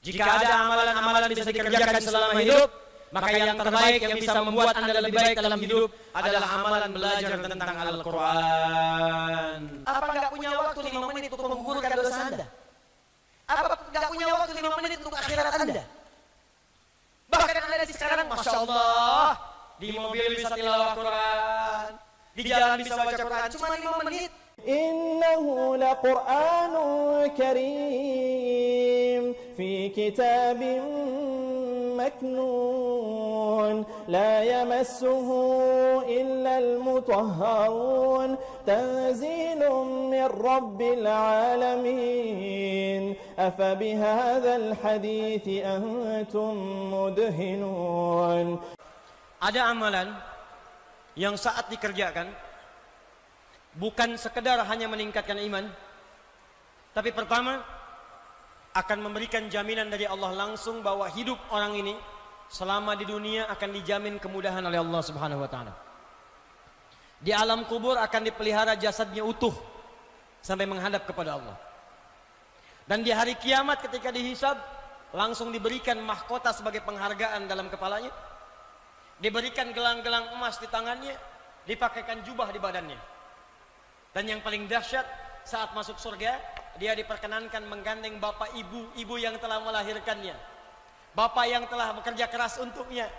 Jika ada amalan-amalan bisa dikerjakan selama hidup, maka yang terbaik yang bisa membuat Anda lebih baik dalam hidup adalah amalan belajar tentang Al-Quran. Apa nggak punya waktu lima menit untuk menggugurkan dosa Anda? Apa nggak punya waktu lima menit untuk akhirat Anda? Bahkan Anda di sekarang, Masya Allah, di mobil bisa tilawah Quran, di jalan bisa baca Al-Qur'an, cuma lima menit. Innahu la Quranul Karim. في كتاب مكنون لا يمسه إلا المطهرون تنزيل من رب العالمين أفبهذا الحديث أنتم مدهنون Ada amalan yang saat dikerjakan bukan sekedar hanya meningkatkan iman, tapi pertama akan memberikan jaminan dari Allah langsung bahwa hidup orang ini selama di dunia akan dijamin kemudahan oleh Allah Subhanahu wa taala. Di alam kubur akan dipelihara jasadnya utuh sampai menghadap kepada Allah. Dan di hari kiamat ketika dihisab langsung diberikan mahkota sebagai penghargaan dalam kepalanya. Diberikan gelang-gelang emas di tangannya, dipakaikan jubah di badannya. Dan yang paling dahsyat saat masuk surga, dia diperkenankan menggandeng bapak ibu, ibu yang telah melahirkannya. Bapak yang telah bekerja keras untuknya.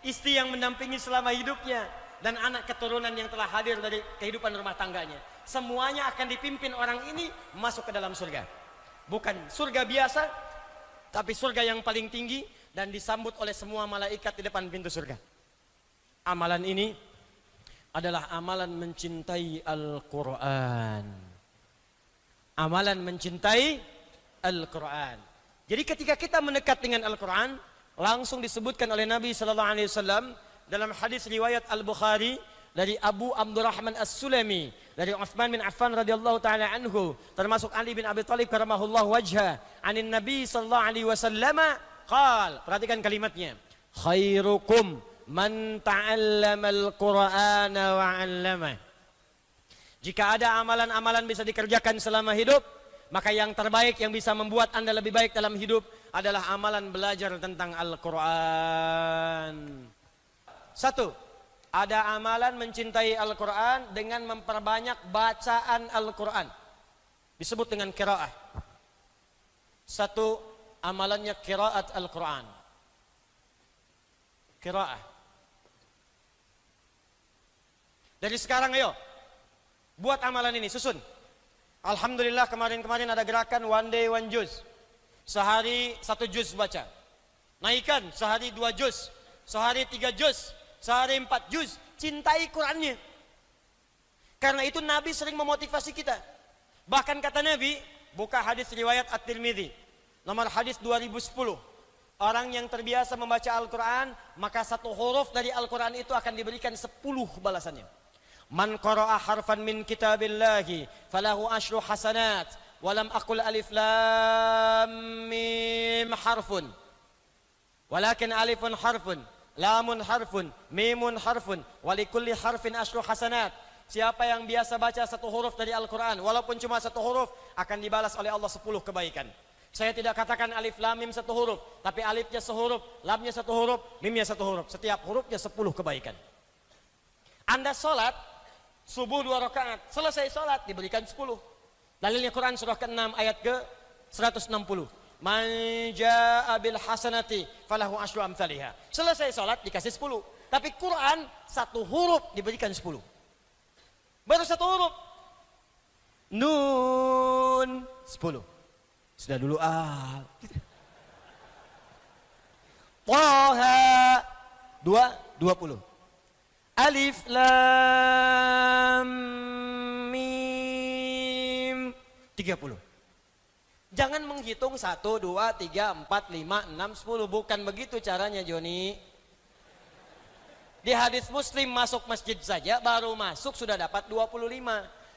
Istri yang mendampingi selama hidupnya. Dan anak keturunan yang telah hadir dari kehidupan rumah tangganya. Semuanya akan dipimpin orang ini masuk ke dalam surga. Bukan surga biasa, tapi surga yang paling tinggi dan disambut oleh semua malaikat di depan pintu surga. Amalan ini adalah amalan mencintai Al-Quran. Amalan mencintai Al-Quran. Jadi ketika kita mendekat dengan Al-Quran, langsung disebutkan oleh Nabi Sallallahu Alaihi Wasallam dalam hadis riwayat Al-Bukhari dari Abu Abdurrahman As-Sulami dari Uthman bin Affan radhiyallahu taala anhu termasuk Ali bin Abi Thalib karamahullah wajha anin Nabi sallallahu alaihi wasallam qal perhatikan kalimatnya khairukum man ta'allama al-Qur'ana wa 'allama. Jika ada amalan-amalan bisa dikerjakan selama hidup, maka yang terbaik yang bisa membuat Anda lebih baik dalam hidup adalah amalan belajar tentang Al-Qur'an. Satu, ada amalan mencintai Al-Qur'an dengan memperbanyak bacaan Al-Qur'an. Disebut dengan qiraah. Satu, amalannya qiraat Al-Qur'an. Qiraah. Dari sekarang ayo buat amalan ini susun. Alhamdulillah kemarin-kemarin ada gerakan one day one juz. Sehari satu juz baca. Naikkan sehari dua juz, sehari tiga juz, sehari empat juz. Cintai Qurannya. Karena itu Nabi sering memotivasi kita. Bahkan kata Nabi, buka hadis riwayat At-Tirmidzi, nomor hadis 2010. Orang yang terbiasa membaca Al-Quran, maka satu huruf dari Al-Quran itu akan diberikan sepuluh balasannya. Man qara'a harfan min kitabillahi falahu asyru hasanat walam aqul alif lam mim harfun. Walakin alifun harfun lamun harfun mimun harfun walikulli harfin asyru hasanat. Siapa yang biasa baca satu huruf dari Al-Quran Walaupun cuma satu huruf Akan dibalas oleh Allah sepuluh kebaikan. Saya tidak katakan alif lam mim satu huruf Tapi alifnya sehuruf Lamnya satu huruf Mimnya satu huruf. Setiap hurufnya sepuluh kebaikan. Anda sholat subuh dua rakaat, selesai sholat diberikan sepuluh. Dalilnya Quran surah ke-6 ayat ke 160. Man jaa bil hasanati falahu asyru amsalihha. Selesai sholat dikasih sepuluh. Tapi Quran satu huruf diberikan sepuluh. Baru satu huruf. Nun sepuluh. Sudah dulu ah. Toha dua dua puluh. Alif Lam Mim. 30 Jangan menghitung 1, 2, 3, 4, 5, 6, 10 Bukan begitu caranya Joni. Di hadis muslim masuk masjid saja Baru masuk sudah dapat 25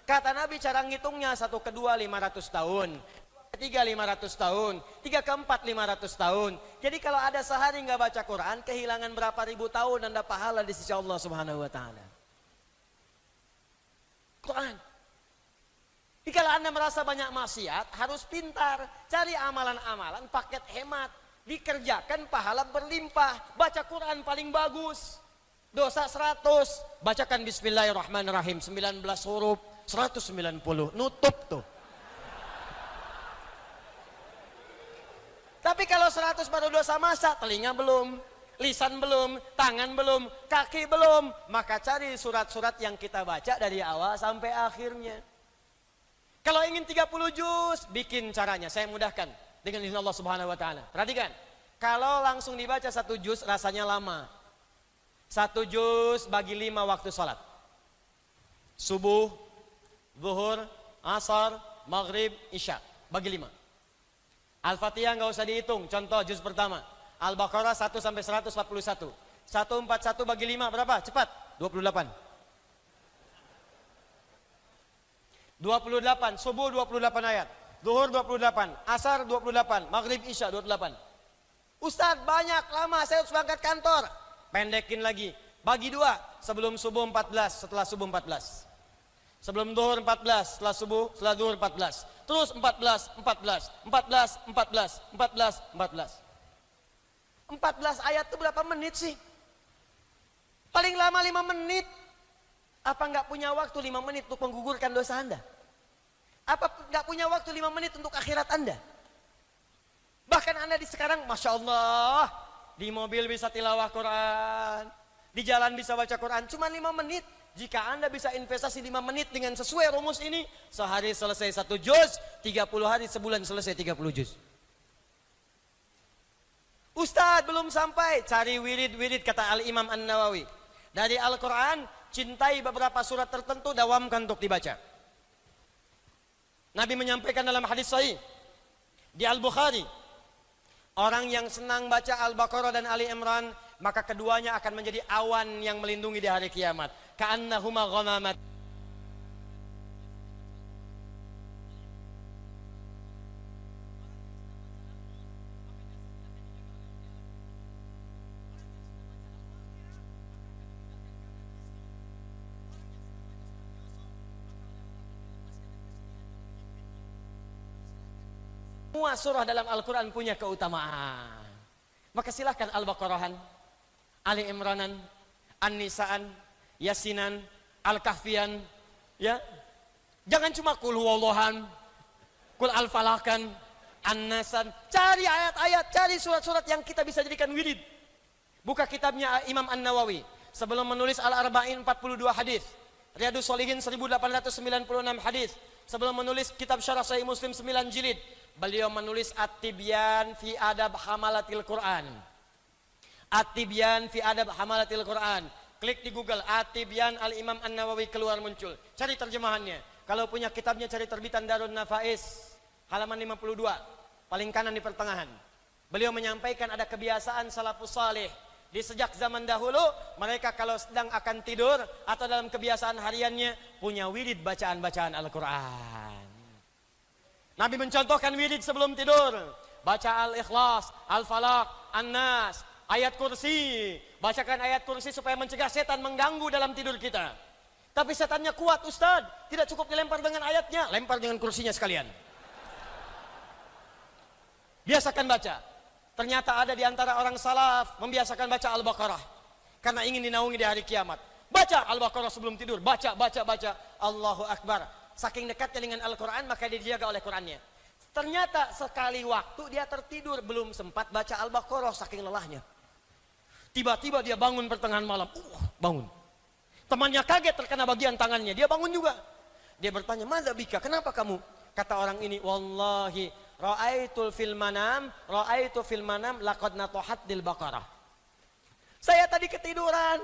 Kata Nabi cara ngitungnya Satu kedua 500 tahun ketiga 500 tahun, tiga keempat 500 tahun. Jadi kalau ada sehari nggak baca Quran, kehilangan berapa ribu tahun anda pahala di sisi Allah Subhanahu Wa Taala. Quran. Jika Anda merasa banyak maksiat, harus pintar. Cari amalan-amalan, paket hemat. Dikerjakan pahala berlimpah. Baca Quran paling bagus. Dosa 100. Bacakan Bismillahirrahmanirrahim. 19 huruf. 190. Nutup tuh. Tapi kalau 100 baru dosa masa, telinga belum, lisan belum, tangan belum, kaki belum, maka cari surat-surat yang kita baca dari awal sampai akhirnya. Kalau ingin 30 juz, bikin caranya, saya mudahkan dengan izin Allah Subhanahu wa taala. Perhatikan, kalau langsung dibaca satu juz rasanya lama. Satu juz bagi lima waktu sholat. Subuh, zuhur, asar, maghrib, isya. Bagi lima. Al-Fatihah nggak usah dihitung. Contoh juz pertama. Al-Baqarah 1 sampai 141. 141 bagi 5 berapa? Cepat. 28. 28, subuh 28 ayat. Zuhur 28, asar 28, maghrib isya 28. Ustadz banyak lama saya harus berangkat kantor. Pendekin lagi. Bagi dua, sebelum subuh 14, setelah subuh 14. Sebelum duhur 14, setelah subuh, setelah duhur 14. Terus 14, 14, 14, 14, 14, 14. 14 ayat itu berapa menit sih? Paling lama 5 menit. Apa nggak punya waktu 5 menit untuk menggugurkan dosa Anda? Apa nggak punya waktu 5 menit untuk akhirat Anda? Bahkan Anda di sekarang, Masya Allah, di mobil bisa tilawah Quran, di jalan bisa baca Quran, cuma 5 menit. Jika Anda bisa investasi 5 menit dengan sesuai rumus ini, sehari selesai satu juz, 30 hari sebulan selesai 30 juz. Ustadz belum sampai, cari wirid-wirid kata Al-Imam An-Nawawi. Dari Al-Quran, cintai beberapa surat tertentu, dawamkan untuk dibaca. Nabi menyampaikan dalam hadis sahih di Al-Bukhari, orang yang senang baca Al-Baqarah dan Ali Imran, maka keduanya akan menjadi awan yang melindungi di hari kiamat ka'annahuma ghamamat Semua surah dalam Al-Quran punya keutamaan. Maka silahkan Al-Baqarahan, Ali Imranan, An-Nisaan, Yasinan, Al-Kahfian, ya. Jangan cuma kul huwallahan, kul al-falakan, an-nasan. Cari ayat-ayat, cari surat-surat yang kita bisa jadikan wirid. Buka kitabnya Imam An-Nawawi. Sebelum menulis Al-Arba'in 42 hadis. Riyadus Solihin 1896 hadis. Sebelum menulis kitab Syarah Sahih Muslim 9 jilid. Beliau menulis At-Tibyan fi Adab Hamalatil Quran. At-Tibyan fi Adab Hamalatil Quran. Klik di Google Atibian Al-Imam An-Nawawi keluar muncul. Cari terjemahannya. Kalau punya kitabnya cari terbitan Darun Nafais halaman 52. Paling kanan di pertengahan. Beliau menyampaikan ada kebiasaan salafus salih di sejak zaman dahulu mereka kalau sedang akan tidur atau dalam kebiasaan hariannya punya wirid bacaan-bacaan Al-Qur'an. Nabi mencontohkan wirid sebelum tidur. Baca Al-Ikhlas, Al-Falaq, An-Nas, ayat kursi. Bacakan ayat kursi supaya mencegah setan mengganggu dalam tidur kita. Tapi setannya kuat Ustaz. Tidak cukup dilempar dengan ayatnya. Lempar dengan kursinya sekalian. Biasakan baca. Ternyata ada di antara orang salaf membiasakan baca Al-Baqarah. Karena ingin dinaungi di hari kiamat. Baca Al-Baqarah sebelum tidur. Baca, baca, baca. Allahu Akbar. Saking dekatnya dengan Al-Quran maka dia dijaga oleh Qurannya. Ternyata sekali waktu dia tertidur belum sempat baca Al-Baqarah saking lelahnya. Tiba-tiba dia bangun pertengahan malam. Uh, bangun. Temannya kaget terkena bagian tangannya. Dia bangun juga. Dia bertanya, "Mada bika? Kenapa kamu?" Kata orang ini, "Wallahi, ra'aitul fil manam, ra'aitu fil manam laqad natohat dil baqarah." Saya tadi ketiduran.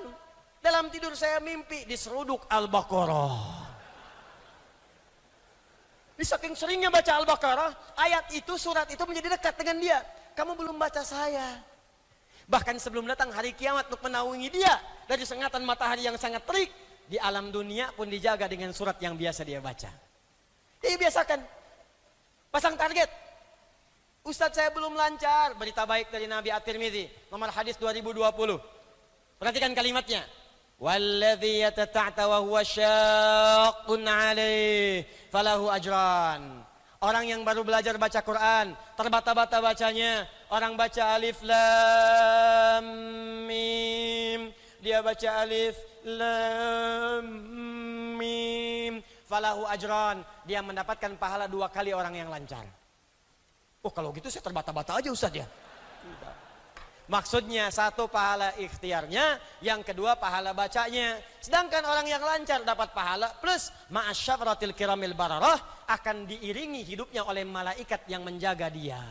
Dalam tidur saya mimpi diseruduk Al-Baqarah. Di saking seringnya baca Al-Baqarah, ayat itu, surat itu menjadi dekat dengan dia. Kamu belum baca saya. Bahkan sebelum datang hari kiamat untuk menaungi dia dari sengatan matahari yang sangat terik, di alam dunia pun dijaga dengan surat yang biasa dia baca. Jadi biasakan. Pasang target. Ustadz saya belum lancar. Berita baik dari Nabi At-Tirmidzi. Nomor hadis 2020. Perhatikan kalimatnya. Walladhi yatata'ta wa huwa syaqqun alaih falahu ajran. Orang yang baru belajar baca Quran, terbata-bata bacanya, orang baca alif lam mim, dia baca alif lam mim, falahu ajran, dia mendapatkan pahala dua kali orang yang lancar. Oh kalau gitu saya terbata-bata aja Ustaz ya. Maksudnya satu pahala ikhtiarnya, yang kedua pahala bacanya. Sedangkan orang yang lancar dapat pahala plus ma'asyafratil kiramil bararah akan diiringi hidupnya oleh malaikat yang menjaga dia.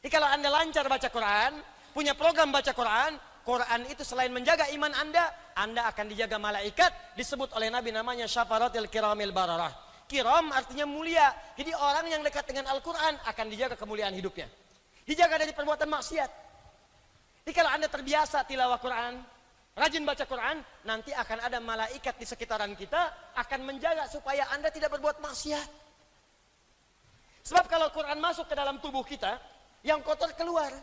Jadi kalau anda lancar baca Quran, punya program baca Quran, Quran itu selain menjaga iman anda, anda akan dijaga malaikat, disebut oleh Nabi namanya syafaratil kiramil bararah. Kiram artinya mulia. Jadi orang yang dekat dengan Al-Quran akan dijaga kemuliaan hidupnya. Dijaga dari perbuatan maksiat. Jadi kalau Anda terbiasa tilawah Quran, rajin baca Quran, nanti akan ada malaikat di sekitaran kita akan menjaga supaya Anda tidak berbuat maksiat. Sebab kalau Quran masuk ke dalam tubuh kita, yang kotor keluar.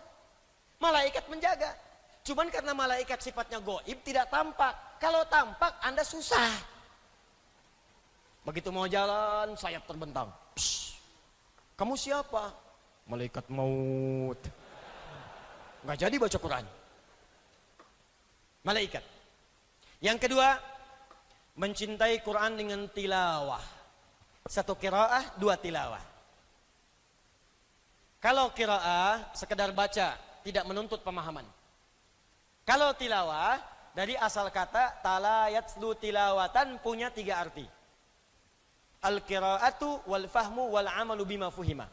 Malaikat menjaga. Cuman karena malaikat sifatnya goib tidak tampak. Kalau tampak Anda susah. Begitu mau jalan, sayap terbentang. Psst. Kamu siapa? Malaikat maut. Nggak jadi baca Quran. Malaikat. Yang kedua, mencintai Quran dengan tilawah. Satu kiraah, dua tilawah. Kalau kiraah, sekedar baca, tidak menuntut pemahaman. Kalau tilawah, dari asal kata talayatslu tilawatan punya tiga arti. Al-qiraatu wal fahmu wal amalu bima fuhima.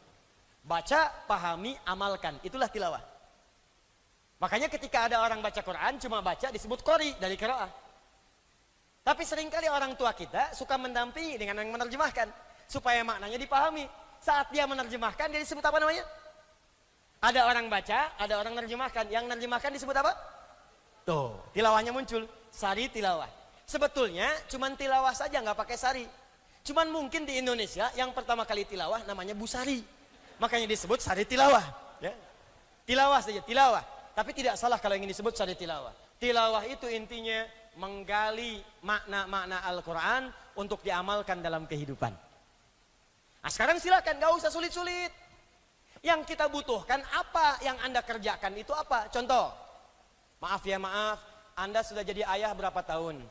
Baca, pahami, amalkan. Itulah tilawah. Makanya ketika ada orang baca Quran cuma baca disebut kori dari kiraah. Tapi sering kali orang tua kita suka mendampingi dengan yang menerjemahkan supaya maknanya dipahami. Saat dia menerjemahkan dia disebut apa namanya? Ada orang baca, ada orang menerjemahkan. Yang menerjemahkan disebut apa? Tuh, tilawahnya muncul. Sari tilawah. Sebetulnya cuma tilawah saja nggak pakai sari. Cuman mungkin di Indonesia yang pertama kali tilawah namanya busari. Makanya disebut sari tilawah. Ya. Tilawah saja, tilawah. Tapi tidak salah kalau ingin disebut syari tilawah. Tilawah itu intinya menggali makna-makna Al-Quran untuk diamalkan dalam kehidupan. Nah sekarang silakan, gak usah sulit-sulit. Yang kita butuhkan apa yang Anda kerjakan itu apa? Contoh, maaf ya maaf, Anda sudah jadi ayah berapa tahun?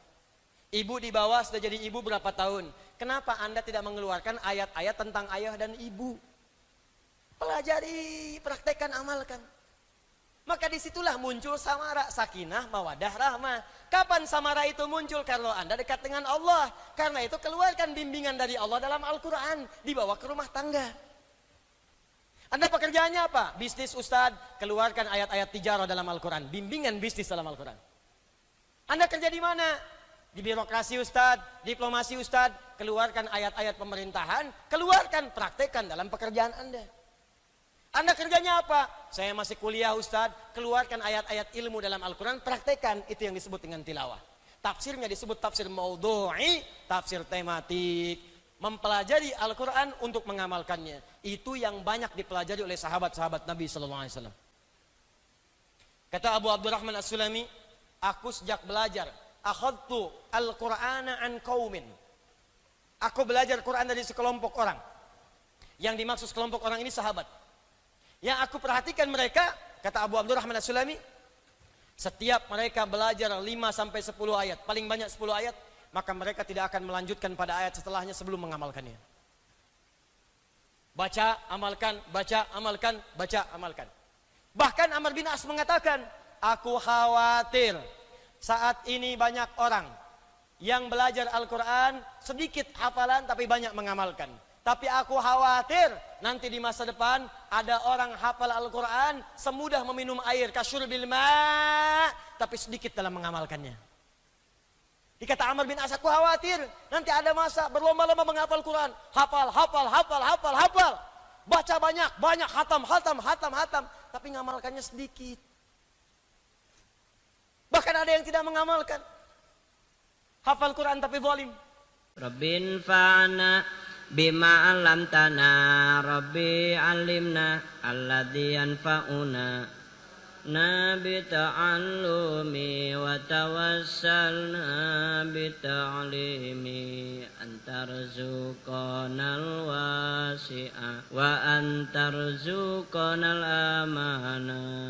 Ibu di bawah sudah jadi ibu berapa tahun? Kenapa Anda tidak mengeluarkan ayat-ayat tentang ayah dan ibu? Pelajari, praktekkan, amalkan. Maka di situlah muncul samara, sakinah, mawadah, rahmah. Kapan samara itu muncul? Kalau anda dekat dengan Allah. Karena itu keluarkan bimbingan dari Allah dalam Al-Quran. Dibawa ke rumah tangga. Anda pekerjaannya apa? Bisnis Ustadz, keluarkan ayat-ayat tijarah dalam Al-Quran. Bimbingan bisnis dalam Al-Quran. Anda kerja di mana? Di birokrasi Ustadz, diplomasi Ustadz, keluarkan ayat-ayat pemerintahan, keluarkan, praktekkan dalam pekerjaan Anda. Anda kerjanya apa? Saya masih kuliah Ustadz, keluarkan ayat-ayat ilmu dalam Al-Quran, praktekan, itu yang disebut dengan tilawah. Tafsirnya disebut tafsir maudhu'i, tafsir tematik, mempelajari Al-Quran untuk mengamalkannya. Itu yang banyak dipelajari oleh sahabat-sahabat Nabi SAW. Kata Abu Abdurrahman As-Sulami, aku sejak belajar, akhadtu Al-Qur'ana an kaumin. Aku belajar Quran dari sekelompok orang. Yang dimaksud sekelompok orang ini sahabat. Yang aku perhatikan mereka, kata Abu Abdurrahman As-Sulami, setiap mereka belajar 5 sampai 10 ayat, paling banyak 10 ayat, maka mereka tidak akan melanjutkan pada ayat setelahnya sebelum mengamalkannya. Baca, amalkan, baca, amalkan, baca, amalkan. Bahkan Amr bin As mengatakan, aku khawatir saat ini banyak orang yang belajar Al-Quran sedikit hafalan tapi banyak mengamalkan. Tapi aku khawatir nanti di masa depan ada orang hafal Al-Quran semudah meminum air kasyur bilma tapi sedikit dalam mengamalkannya. Dikata Amr bin As, aku khawatir nanti ada masa berlomba-lomba menghafal Quran. Hafal, hafal, hafal, hafal, hafal. Baca banyak, banyak, hatam, hatam, hatam, hatam. Tapi mengamalkannya sedikit. Bahkan ada yang tidak mengamalkan. Hafal Quran tapi zalim. Rabbin fa'ana Bima alam tana Rabbi alimna Alladhi anfa'una. Nabi ta'allumi Wa tawassalna antar Antarzuqanal wasi'a Wa antarzuqanal amana.